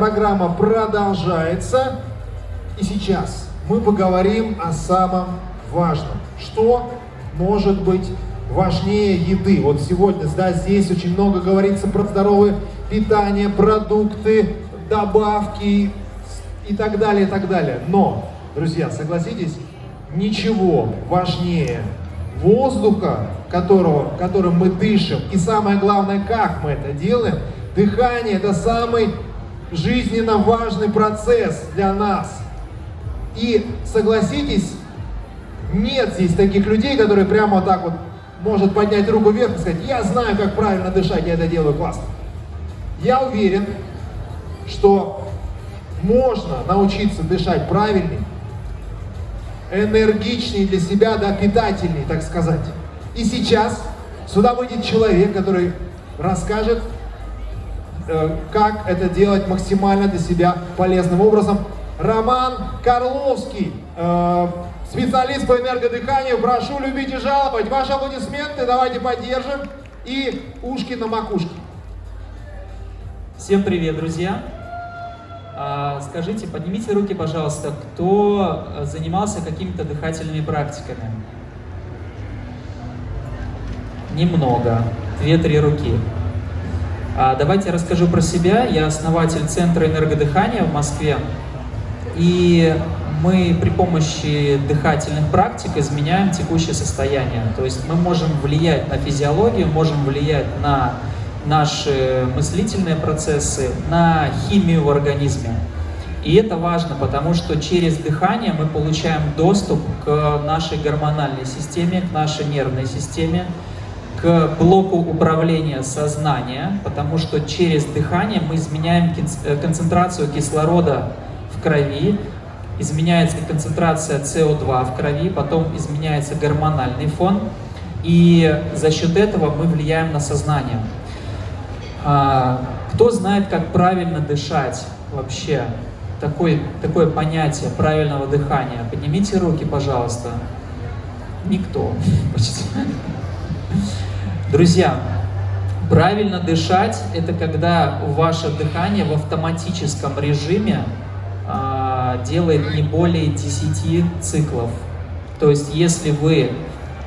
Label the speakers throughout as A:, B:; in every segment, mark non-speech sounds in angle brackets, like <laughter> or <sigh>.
A: программа продолжается. И сейчас мы поговорим о самом важном. Что может быть важнее еды? Вот сегодня да, здесь очень много говорится про здоровое питание, продукты, добавки и так далее, и так далее. Но, друзья, согласитесь, ничего важнее воздуха, которого, которым мы дышим, и самое главное, как мы это делаем, дыхание – это самый жизненно важный процесс для нас. И согласитесь, нет здесь таких людей, которые прямо так вот может поднять руку вверх и сказать, я знаю, как правильно дышать, я это делаю классно. Я уверен, что можно научиться дышать правильнее, энергичнее для себя, да, питательнее, так сказать. И сейчас сюда выйдет человек, который расскажет, как это делать максимально для себя полезным образом. Роман Карловский, э, специалист по энергодыханию. Прошу любить и жаловать. Ваши аплодисменты давайте поддержим. И ушки на макушке.
B: Всем привет, друзья! А, скажите, поднимите руки, пожалуйста, кто занимался какими-то дыхательными практиками? Немного, две-три руки. А, давайте я расскажу про себя. Я основатель Центра энергодыхания в Москве. И мы при помощи дыхательных практик изменяем текущее состояние. То есть мы можем влиять на физиологию, можем влиять на наши мыслительные процессы, на химию в организме. И это важно, потому что через дыхание мы получаем доступ к нашей гормональной системе, к нашей нервной системе, к блоку управления сознания, потому что через дыхание мы изменяем э, концентрацию кислорода в крови, изменяется концентрация СО2 в крови, потом изменяется гормональный фон, и за счет этого мы влияем на сознание. А, кто знает, как правильно дышать вообще? Такое, такое понятие правильного дыхания. Поднимите руки, пожалуйста. Никто. <laughs> Друзья, правильно дышать – это когда ваше дыхание в автоматическом режиме а, делает не более 10 циклов. То есть, если вы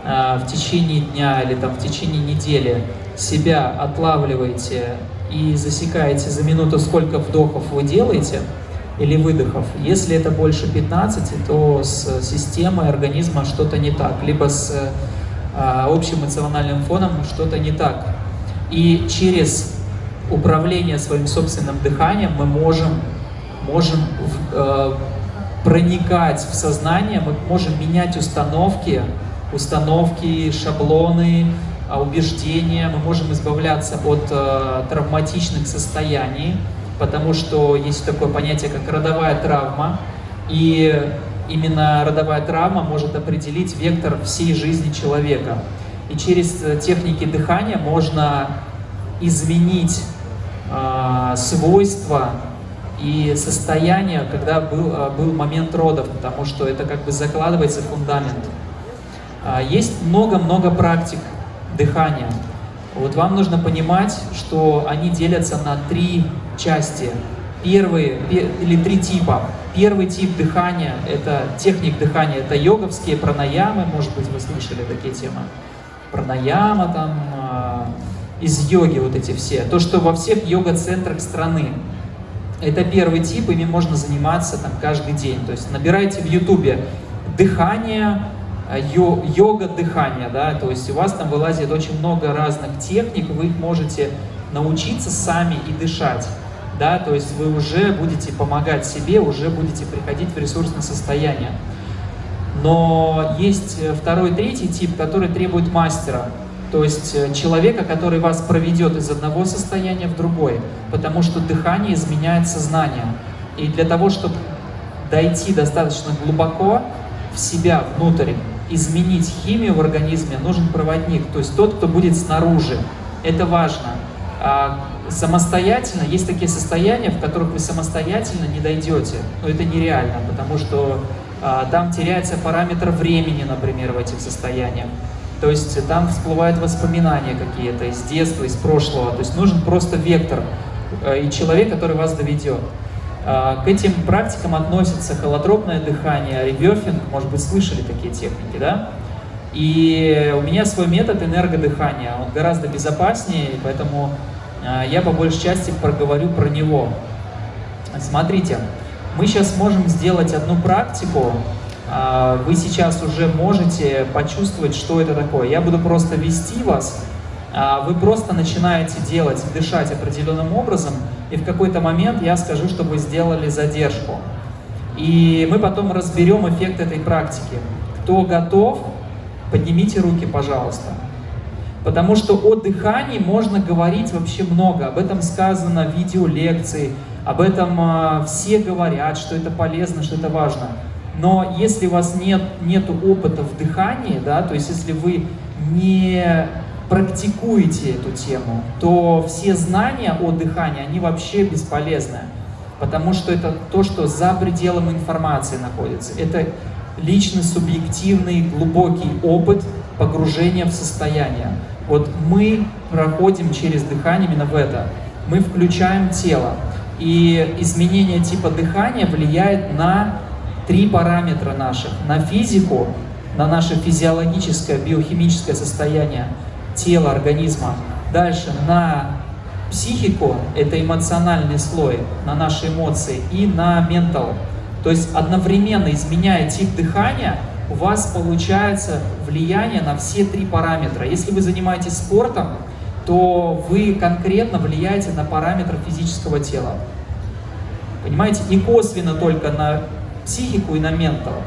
B: а, в течение дня или там, в течение недели себя отлавливаете и засекаете за минуту, сколько вдохов вы делаете, или выдохов. Если это больше 15, то с системой организма что-то не так, либо с общим эмоциональным фоном что-то не так. И через управление своим собственным дыханием мы можем, можем э, проникать в сознание, мы можем менять установки, установки, шаблоны, а, убеждения, мы можем избавляться от э, травматичных состояний, потому что есть такое понятие, как родовая травма, и именно родовая травма может определить вектор всей жизни человека. И через э, техники дыхания можно изменить э, свойства и состояние, когда был, э, был момент родов, потому что это как бы закладывается фундамент. Э, есть много-много практик дыхания. Вот вам нужно понимать, что они делятся на три части. Первые, или три типа. Первый тип дыхания, это техник дыхания, это йоговские пранаямы, может быть, вы слышали такие темы. Пранаяма там, э, из йоги вот эти все. То, что во всех йога-центрах страны. Это первый тип, ими можно заниматься там каждый день. То есть набирайте в ютубе дыхание, Э, йога дыхания, да, то есть у вас там вылазит очень много разных техник, вы их можете научиться сами и дышать, да, то есть вы уже будете помогать себе, уже будете приходить в ресурсное состояние. Но есть э, второй, третий тип, который требует мастера, то есть э, человека, который вас проведет из одного состояния в другое, потому что дыхание изменяет сознание. И для того, чтобы дойти достаточно глубоко в себя, внутрь, изменить химию в организме, нужен проводник, то есть тот, кто будет снаружи. Это важно. А самостоятельно, есть такие состояния, в которых вы самостоятельно не дойдете, но это нереально, потому что а, там теряется параметр времени, например, в этих состояниях. То есть там всплывают воспоминания какие-то из детства, из прошлого. То есть нужен просто вектор. и человек, который вас доведет. К этим практикам относятся холотропное дыхание, реберфинг, может быть, слышали такие техники, да? И у меня свой метод энергодыхания, он гораздо безопаснее, поэтому я по большей части проговорю про него. Смотрите, мы сейчас можем сделать одну практику, а, вы сейчас уже можете почувствовать, что это такое. Я буду просто вести вас, а, вы просто начинаете делать, дышать определенным образом, и в какой-то момент я скажу, что вы сделали задержку. И мы потом разберем эффект этой практики. Кто готов, поднимите руки, пожалуйста. Потому что о дыхании можно говорить вообще много. Об этом сказано в видеолекции, об этом э, все говорят, что это полезно, что это важно. Но если у вас нет нету опыта в дыхании, да, то есть если вы не практикуете эту тему, то все знания о дыхании, они вообще бесполезны. Потому что это то, что за пределом информации находится. Это личный, субъективный, глубокий опыт погружения в состояние. Вот мы проходим через дыхание именно в это. Мы включаем тело. И изменение типа дыхания влияет на три параметра наших. На физику, на наше физиологическое, биохимическое состояние тела, организма. Дальше на психику, это эмоциональный слой, на наши эмоции, и на ментал. То есть одновременно изменяя тип дыхания, у вас получается влияние на все три параметра. Если вы занимаетесь спортом, то вы конкретно влияете на параметр физического тела. Понимаете, не косвенно только на психику и на ментал.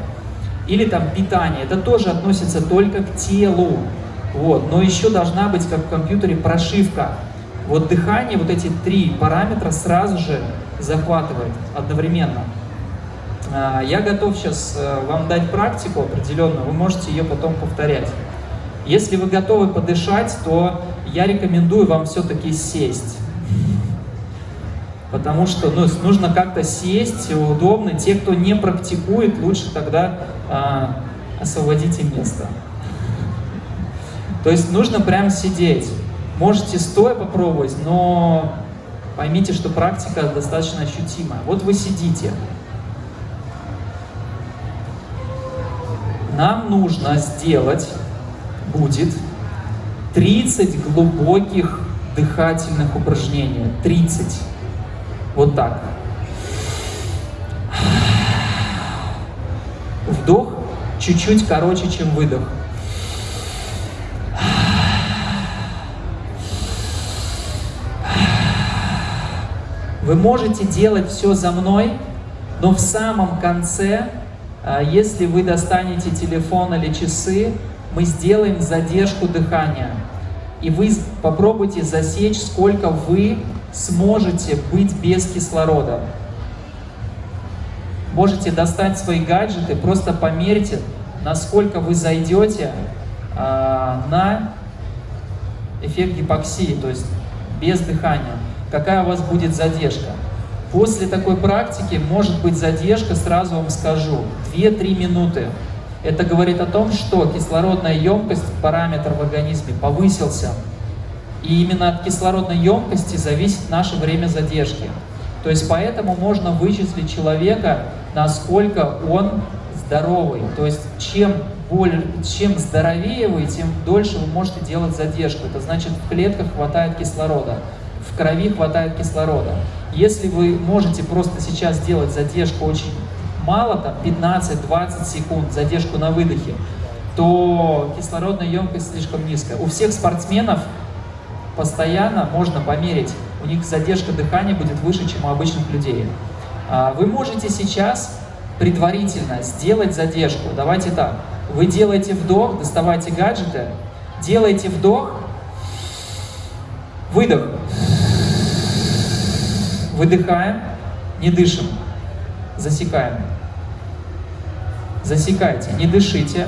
B: Или там питание, это тоже относится только к телу. Вот. Но еще должна быть, как в компьютере, прошивка. Вот дыхание, вот эти три параметра сразу же захватывает одновременно. А, я готов сейчас э, вам дать практику определенную, вы можете ее потом повторять. Если вы готовы подышать, то я рекомендую вам все-таки сесть. Потому что ну, нужно как-то сесть удобно. Те, кто не практикует, лучше тогда а, освободите место. То есть нужно прям сидеть. Можете стоя попробовать, но поймите, что практика достаточно ощутимая. Вот вы сидите. Нам нужно сделать будет 30 глубоких дыхательных упражнений. 30. Вот так. Вдох чуть-чуть короче, чем выдох. Вы можете делать все за мной, но в самом конце, если вы достанете телефон или часы, мы сделаем задержку дыхания. И вы попробуйте засечь, сколько вы сможете быть без кислорода. Можете достать свои гаджеты, просто померьте, насколько вы зайдете э, на эффект гипоксии, то есть без дыхания. Какая у вас будет задержка. После такой практики может быть задержка, сразу вам скажу, 2-3 минуты. Это говорит о том, что кислородная емкость, параметр в организме повысился. И именно от кислородной емкости зависит наше время задержки. То есть поэтому можно вычислить человека, насколько он здоровый. То есть чем, более, чем здоровее вы, тем дольше вы можете делать задержку. Это значит в клетках хватает кислорода, в крови хватает кислорода. Если вы можете просто сейчас делать задержку очень мало, там 15-20 секунд, задержку на выдохе, то кислородная емкость слишком низкая. У всех спортсменов постоянно можно померить, у них задержка дыхания будет выше, чем у обычных людей. А, вы можете сейчас предварительно сделать задержку. Давайте так. Вы делаете вдох, доставайте гаджеты, делаете вдох, выдох. Выдыхаем, не дышим, засекаем. Засекайте, не дышите,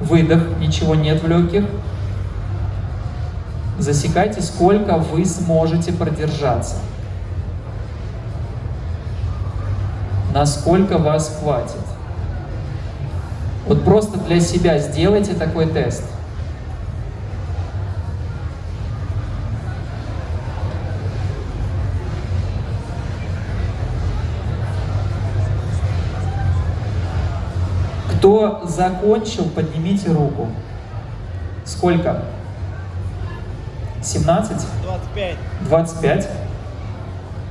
B: выдох, ничего нет в легких, Засекайте, сколько вы сможете продержаться. Насколько вас хватит. Вот просто для себя сделайте такой тест. Кто закончил, поднимите руку. Сколько? 17?
C: 25.
B: 25?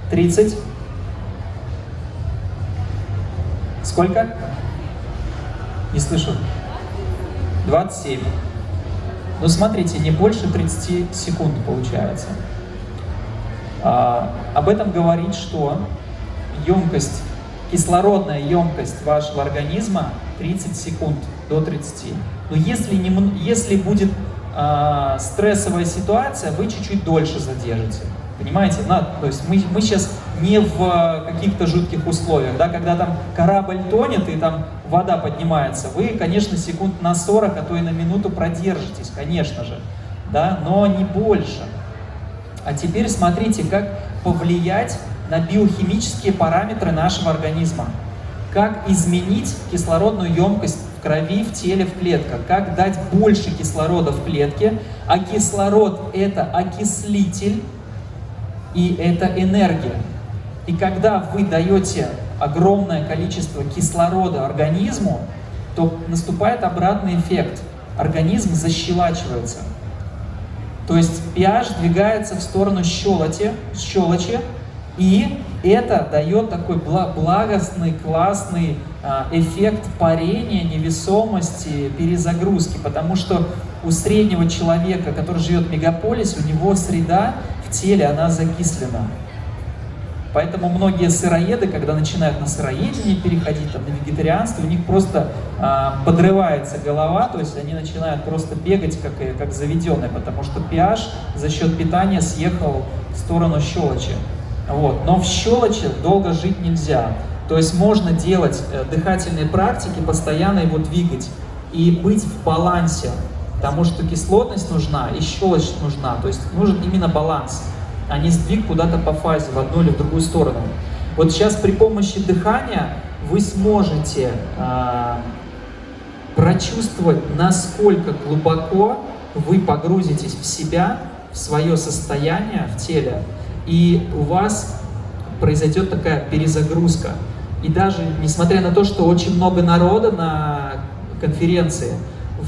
B: 30? Сколько? Не слышу. 27. Ну, смотрите, не больше 30 секунд получается. А, об этом говорит, что емкость, кислородная емкость вашего организма 30 секунд до 30. Но если, не, если будет а, стрессовая ситуация, вы чуть-чуть дольше задержите. Понимаете? На, то есть мы, мы сейчас не в каких-то жутких условиях, да, когда там корабль тонет и там вода поднимается, вы, конечно, секунд на 40, а то и на минуту продержитесь, конечно же, да, но не больше. А теперь смотрите, как повлиять на биохимические параметры нашего организма. Как изменить кислородную емкость в крови, в теле, в клетках. Как дать больше кислорода в клетке. А кислород – это окислитель, и это энергия. И когда вы даете огромное количество кислорода организму, то наступает обратный эффект. Организм защелачивается. То есть pH двигается в сторону щелочи, щелочи и это дает такой благостный, классный а, эффект парения, невесомости, перезагрузки, потому что у среднего человека, который живет в мегаполисе, у него среда в теле, она закислена. Поэтому многие сыроеды, когда начинают на сыроедение переходить, там, на вегетарианство, у них просто а, подрывается голова, то есть они начинают просто бегать как, как заведенные, потому что pH за счет питания съехал в сторону щелочи. Вот. Но в щелочи долго жить нельзя. То есть можно делать э, дыхательные практики, постоянно его двигать и быть в балансе, потому что кислотность нужна и щелочь нужна. То есть нужен именно баланс а не сдвиг куда-то по фазе, в одну или в другую сторону. Вот сейчас при помощи дыхания вы сможете э, прочувствовать, насколько глубоко вы погрузитесь в себя, в свое состояние в теле, и у вас произойдет такая перезагрузка. И даже несмотря на то, что очень много народа на конференции,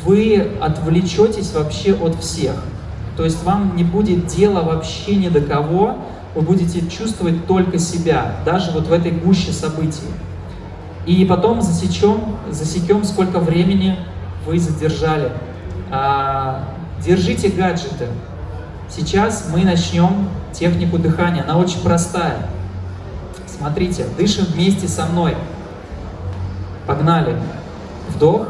B: вы отвлечетесь вообще от всех. То есть вам не будет дела вообще ни до кого, вы будете чувствовать только себя, даже вот в этой гуще событий. И потом засечем, засекем, сколько времени вы задержали. А, держите гаджеты. Сейчас мы начнем технику дыхания. Она очень простая. Смотрите, дышим вместе со мной. Погнали. Вдох.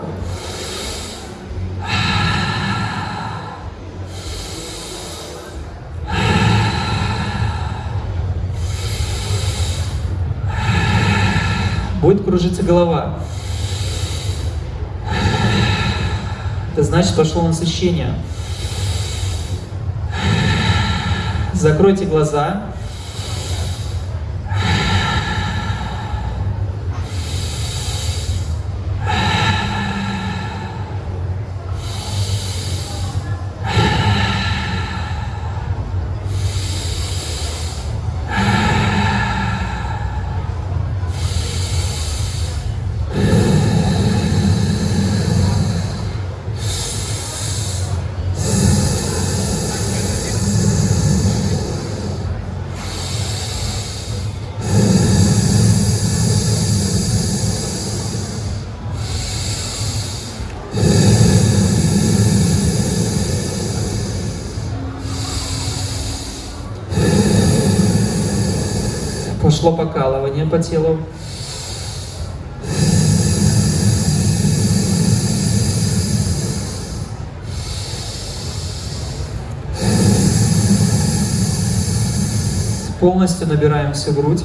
B: будет кружиться голова. Это значит, пошло насыщение. Закройте глаза. Пошло покалывание по телу. Полностью набираем всю грудь.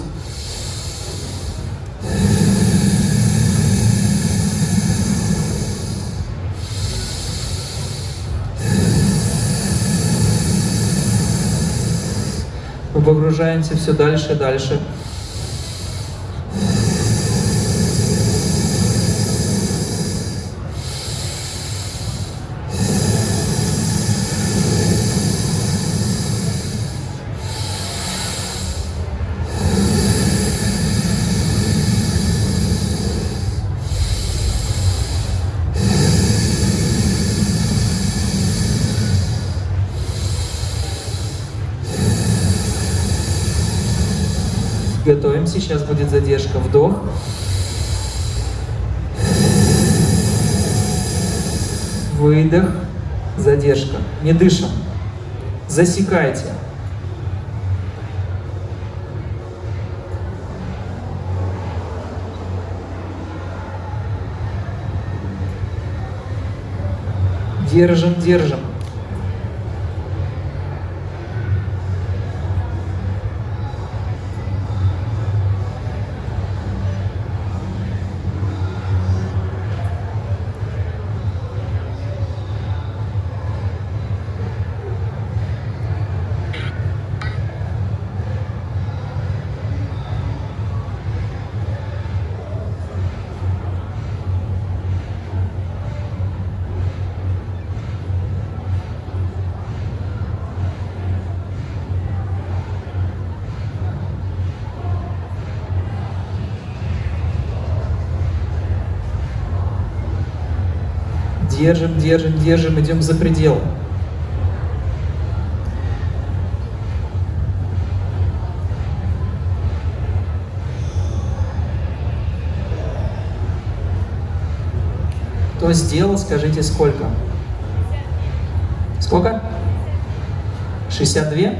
B: Мы погружаемся все дальше и дальше. Будет задержка. Вдох. Выдох. Задержка. Не дышим. Засекайте. Держим, держим. Держим, держим, идем за предел. Кто сделал, скажите сколько? Сколько? 62?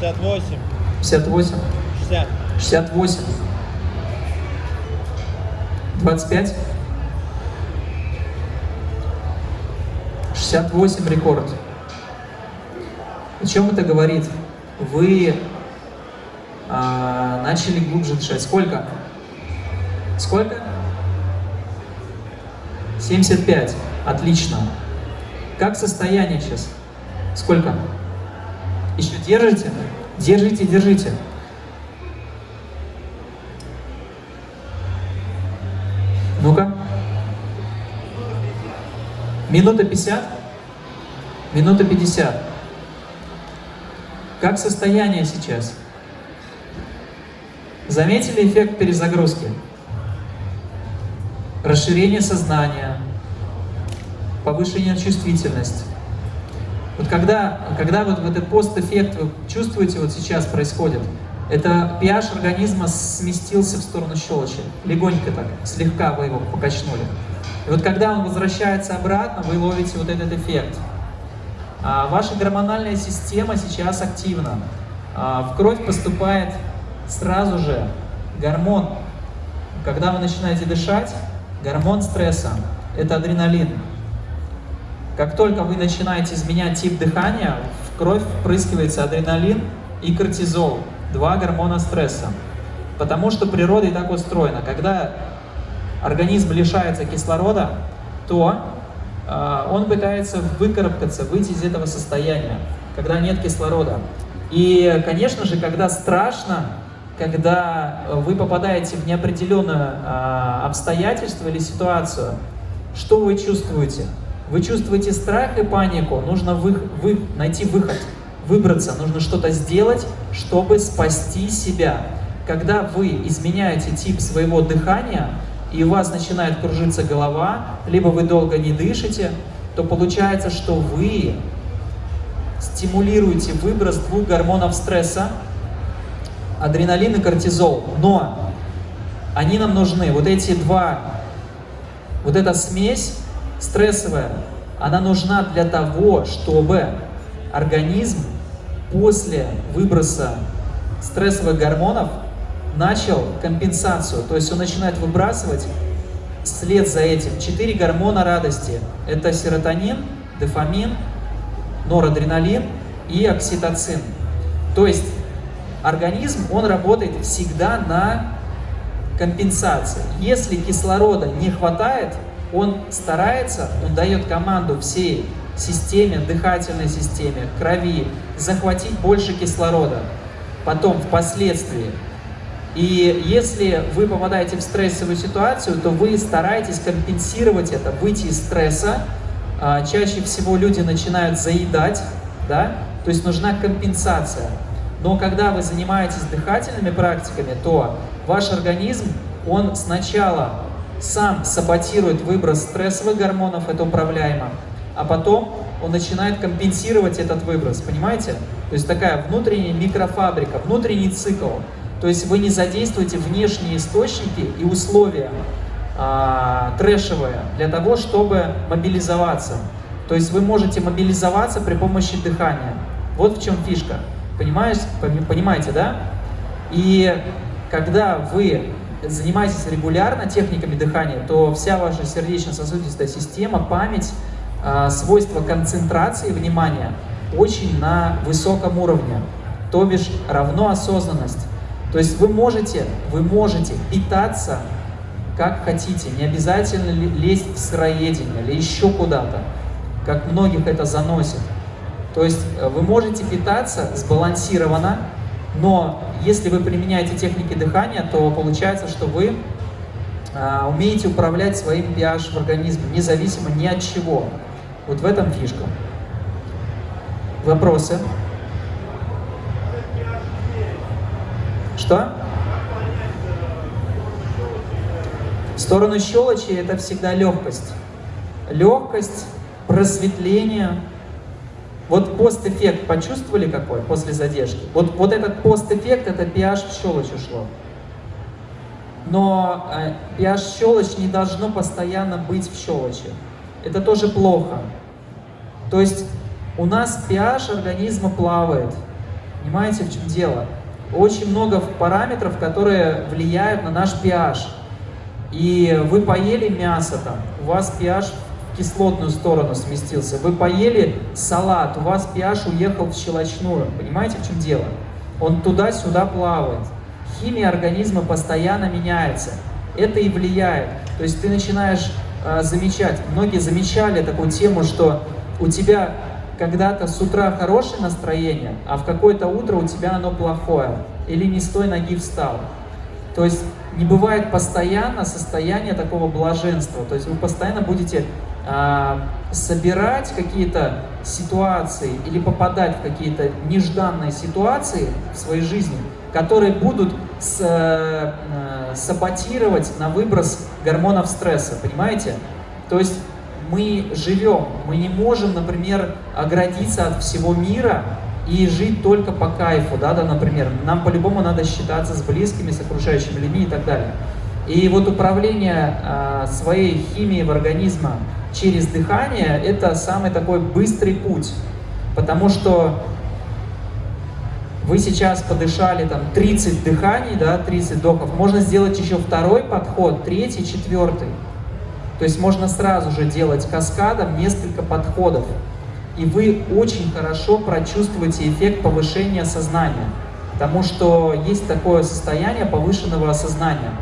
C: 68.
B: 58?
C: 60.
B: 68? 25? 68 рекорд. О чем это говорит? Вы а, начали глубже дышать. Сколько? Сколько? 75. Отлично. Как состояние сейчас? Сколько? Еще держите? Держите, держите. Ну-ка. Минута 50? Минута 50. Как состояние сейчас? Заметили эффект перезагрузки? Расширение сознания, повышение чувствительности. Вот когда, когда вот, вот этот постэффект вы чувствуете, вот сейчас происходит, это pH организма сместился в сторону щелочи. Легонько так, слегка вы его покачнули. И вот когда он возвращается обратно, вы ловите вот этот эффект. А ваша гормональная система сейчас активна. А в кровь поступает сразу же гормон. Когда вы начинаете дышать, гормон стресса – это адреналин. Как только вы начинаете изменять тип дыхания, в кровь впрыскивается адреналин и кортизол, два гормона стресса. Потому что природа и так устроена. Когда организм лишается кислорода, то он пытается выкарабкаться, выйти из этого состояния, когда нет кислорода. И, конечно же, когда страшно, когда вы попадаете в неопределенное э, обстоятельство или ситуацию, что вы чувствуете? Вы чувствуете страх и панику, нужно вы, вы, найти выход, выбраться, нужно что-то сделать, чтобы спасти себя. Когда вы изменяете тип своего дыхания, и у вас начинает кружиться голова, либо вы долго не дышите, то получается, что вы стимулируете выброс двух гормонов стресса, адреналин и кортизол. Но они нам нужны. Вот эти два, вот эта смесь стрессовая, она нужна для того, чтобы организм после выброса стрессовых гормонов начал компенсацию, то есть он начинает выбрасывать вслед за этим четыре гормона радости. Это серотонин, дофамин, норадреналин и окситоцин. То есть организм, он работает всегда на компенсации. Если кислорода не хватает, он старается, он дает команду всей системе, дыхательной системе, крови, захватить больше кислорода. Потом, впоследствии, и если вы попадаете в стрессовую ситуацию, то вы стараетесь компенсировать это, выйти из стресса. А, чаще всего люди начинают заедать, да, то есть нужна компенсация. Но когда вы занимаетесь дыхательными практиками, то ваш организм, он сначала сам саботирует выброс стрессовых гормонов, это управляемо, а потом он начинает компенсировать этот выброс, понимаете? То есть такая внутренняя микрофабрика, внутренний цикл. То есть вы не задействуете внешние источники и условия а, трэшевые для того, чтобы мобилизоваться. То есть вы можете мобилизоваться при помощи дыхания. Вот в чем фишка. Понимаешь, понимаете, да? И когда вы занимаетесь регулярно техниками дыхания, то вся ваша сердечно-сосудистая система, память, а, свойства концентрации внимания очень на высоком уровне, то бишь равно осознанность. То есть вы можете, вы можете питаться как хотите, не обязательно лезть в сыроедение или еще куда-то, как многих это заносит. То есть э, вы можете питаться сбалансированно, но если вы применяете техники дыхания, то получается, что вы а, умеете управлять своим pH в организме, независимо ни от чего. Вот в этом фишка. Вопросы? Что? В сторону щелочи это всегда легкость. Легкость, просветление. Вот постэффект почувствовали какой после задержки? Вот, вот этот постэффект, это pH в щелочь ушло. Но э, pH щелочь не должно постоянно быть в щелочи. Это тоже плохо. То есть у нас pH организма плавает. Понимаете, в чем дело? Очень много параметров, которые влияют на наш pH и вы поели мясо там, у вас pH в кислотную сторону сместился, вы поели салат, у вас pH уехал в щелочную, понимаете, в чем дело? Он туда-сюда плавает. Химия организма постоянно меняется. Это и влияет. То есть ты начинаешь э, замечать, многие замечали такую тему, что у тебя когда-то с утра хорошее настроение, а в какое-то утро у тебя оно плохое. Или не с той ноги встал. То есть не бывает постоянно состояние такого блаженства. То есть вы постоянно будете э, собирать какие-то ситуации или попадать в какие-то нежданные ситуации в своей жизни, которые будут с, э, саботировать на выброс гормонов стресса, понимаете? То есть мы живем, мы не можем, например, оградиться от всего мира и жить только по кайфу, да, да, например, нам по-любому надо считаться с близкими, с окружающими людьми и так далее. И вот управление э, своей химией в организме через дыхание – это самый такой быстрый путь, потому что вы сейчас подышали там 30 дыханий, да, 30 вдохов, можно сделать еще второй подход, третий, четвертый. То есть можно сразу же делать каскадом несколько подходов и вы очень хорошо прочувствуете эффект повышения сознания, потому что есть такое состояние повышенного осознания.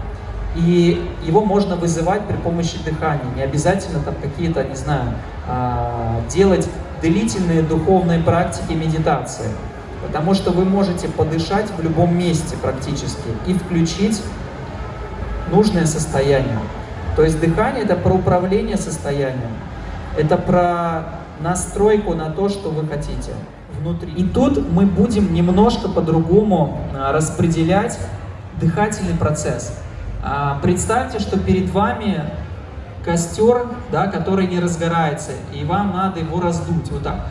B: И его можно вызывать при помощи дыхания. Не обязательно там какие-то, не знаю, а, делать длительные духовные практики медитации. Потому что вы можете подышать в любом месте практически и включить нужное состояние. То есть дыхание это про управление состоянием. Это про настройку на то, что вы хотите внутри. И тут мы будем немножко по-другому а, распределять дыхательный процесс. А, представьте, что перед вами костер, да, который не разгорается, и вам надо его раздуть вот так.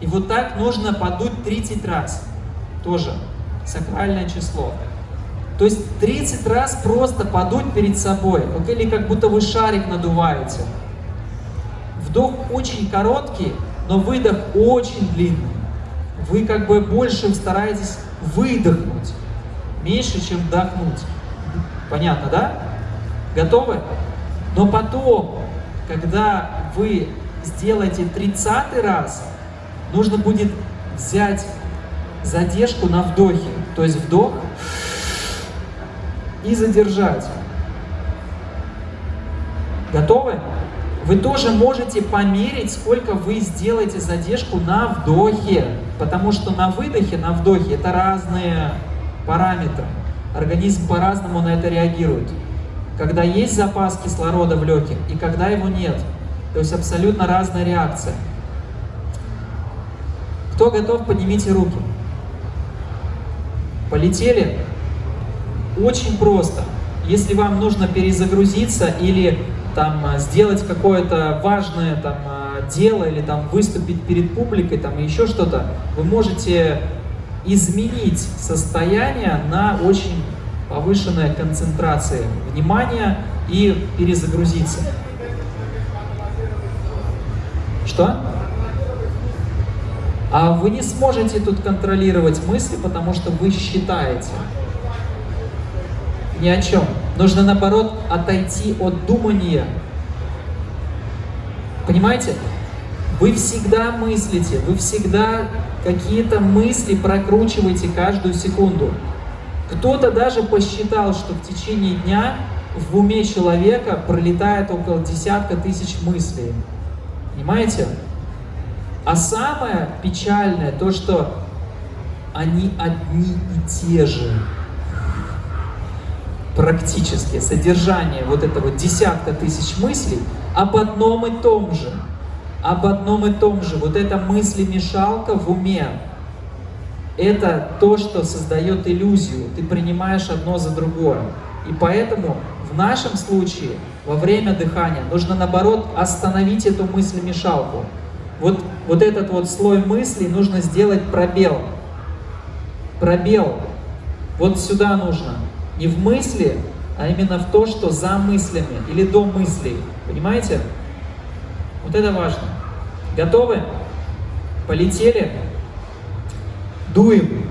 B: И вот так нужно подуть 30 раз. Тоже сакральное число. То есть 30 раз просто подуть перед собой, вот, или как будто вы шарик надуваете. Вдох очень короткий, но выдох очень длинный. Вы как бы больше стараетесь выдохнуть, меньше, чем вдохнуть. Понятно, да? Готовы? Но потом, когда вы сделаете 30 раз, нужно будет взять задержку на вдохе. То есть вдох, и задержать. Готовы? Вы тоже можете померить, сколько вы сделаете задержку на вдохе, потому что на выдохе, на вдохе это разные параметры. Организм по-разному на это реагирует. Когда есть запас кислорода в легких и когда его нет. То есть абсолютно разная реакция. Кто готов, поднимите руки. Полетели? Очень просто. Если вам нужно перезагрузиться или там сделать какое-то важное там дело или там выступить перед публикой, там еще что-то, вы можете изменить состояние на очень повышенная концентрация внимания и перезагрузиться. Что? А вы не сможете тут контролировать мысли, потому что вы считаете. Ни о чем. Нужно, наоборот, отойти от думания. Понимаете? Вы всегда мыслите, вы всегда какие-то мысли прокручиваете каждую секунду. Кто-то даже посчитал, что в течение дня в уме человека пролетает около десятка тысяч мыслей. Понимаете? А самое печальное то, что они одни и те же. Практически содержание вот этого десятка тысяч мыслей об одном и том же. Об одном и том же. Вот эта мысли-мешалка в уме, это то, что создает иллюзию. Ты принимаешь одно за другое. И поэтому в нашем случае во время дыхания нужно наоборот остановить эту мысль-мешалку. Вот, вот этот вот слой мыслей нужно сделать пробел. Пробел. Вот сюда нужно. Не в мысли, а именно в то, что за мыслями или до мыслей. Понимаете? Вот это важно. Готовы? Полетели? Дуем.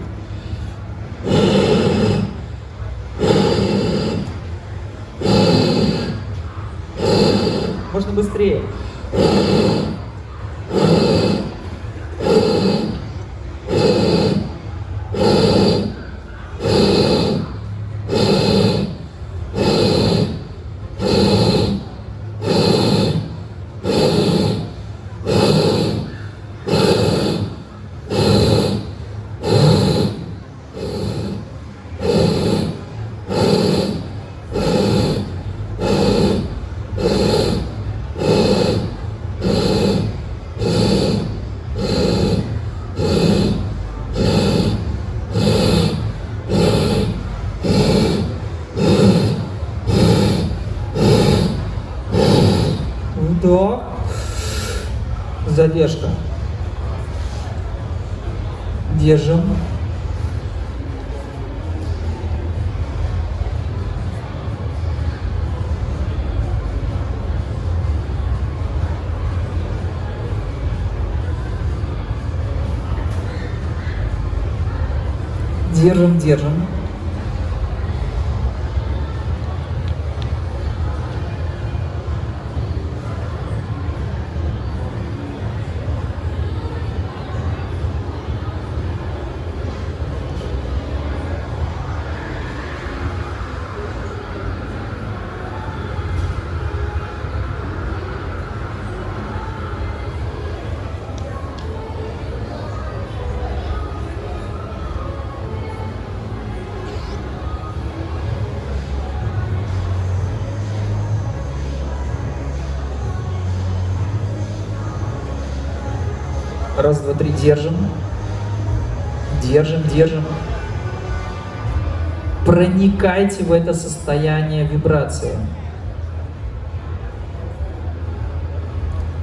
B: Можно быстрее. Вдох. Задержка. Держим. Держим, держим. Раз, два, три, держим. Держим, держим. Проникайте в это состояние вибрации.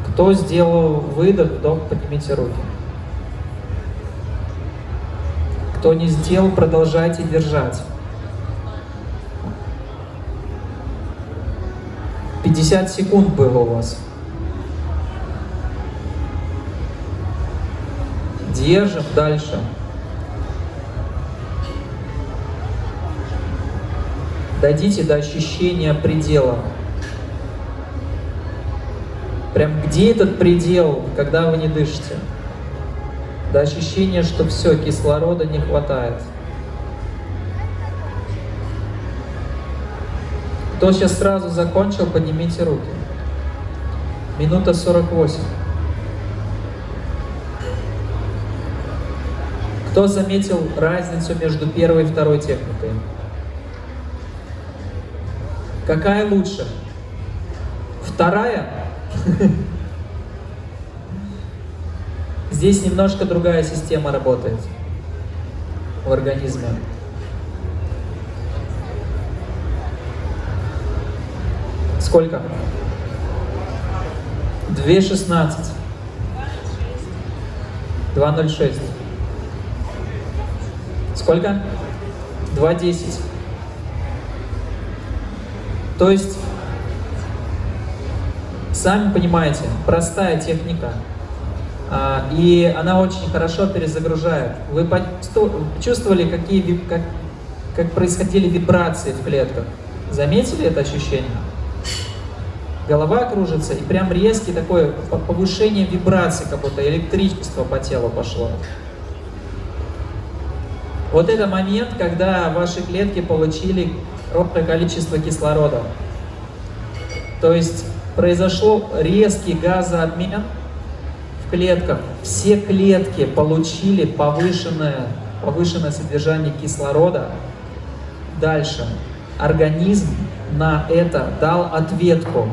B: Кто сделал выдох, вдох, поднимите руки. Кто не сделал, продолжайте держать. 50 секунд было у вас. Держим дальше. Дойдите до ощущения предела. Прям где этот предел, когда вы не дышите? До ощущения, что все, кислорода не хватает. Кто сейчас сразу закончил, поднимите руки. Минута 48. Кто заметил разницу между первой и второй техникой? Какая лучше? Вторая? Здесь немножко другая система работает в организме. Сколько? 2.16. 2.06. Сколько? 2.10. То есть, сами понимаете, простая техника, а, и она очень хорошо перезагружает. Вы чувствовали, какие, как, как происходили вибрации в клетках? Заметили это ощущение? Голова кружится, и прям резкий такое повышение вибрации, как будто электричество по телу пошло. Вот это момент, когда ваши клетки получили ровное количество кислорода. То есть произошел резкий газообмен в клетках. Все клетки получили повышенное, повышенное содержание кислорода. Дальше. Организм на это дал ответку.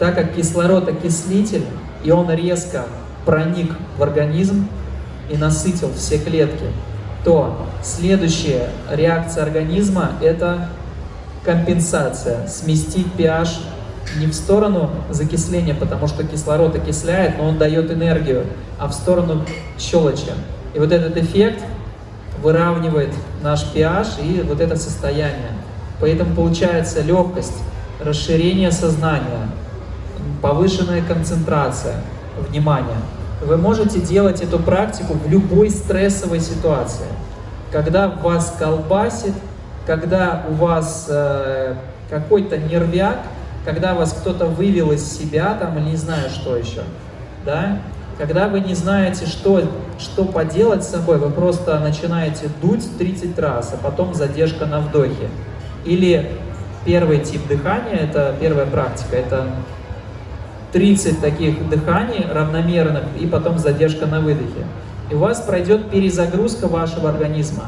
B: Так как кислород окислитель, и он резко проник в организм и насытил все клетки, то следующая реакция организма – это компенсация, сместить pH не в сторону закисления, потому что кислород окисляет, но он дает энергию, а в сторону щелочи. И вот этот эффект выравнивает наш pH и вот это состояние. Поэтому получается легкость, расширение сознания, повышенная концентрация, внимание. Вы можете делать эту практику в любой стрессовой ситуации. Когда вас колбасит, когда у вас э, какой-то нервяк, когда вас кто-то вывел из себя, там, не знаю, что еще, да, когда вы не знаете, что, что поделать с собой, вы просто начинаете дуть 30 раз, а потом задержка на вдохе. Или первый тип дыхания, это первая практика, это 30 таких дыханий равномерных и потом задержка на выдохе. И у вас пройдет перезагрузка вашего организма.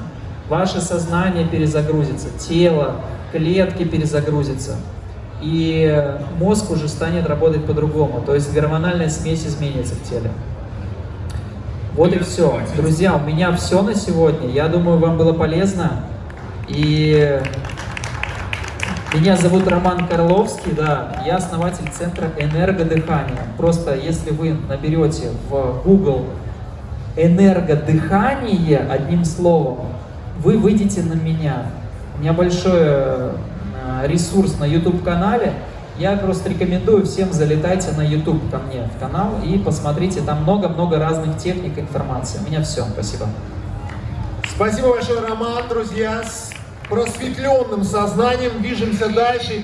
B: Ваше сознание перезагрузится, тело, клетки перезагрузятся. И мозг уже станет работать по-другому. То есть гормональная смесь изменится в теле. Вот и все. Друзья, у меня все на сегодня. Я думаю, вам было полезно. И меня зовут Роман Карловский, да, я основатель Центра энергодыхания. Просто если вы наберете в Google энергодыхание одним словом, вы выйдете на меня. У меня большой э, ресурс на YouTube-канале. Я просто рекомендую всем залетайте на YouTube ко мне в канал и посмотрите, там много-много разных техник информации. У меня все, спасибо.
A: Спасибо большое, Роман, друзья просветленным сознанием движемся дальше.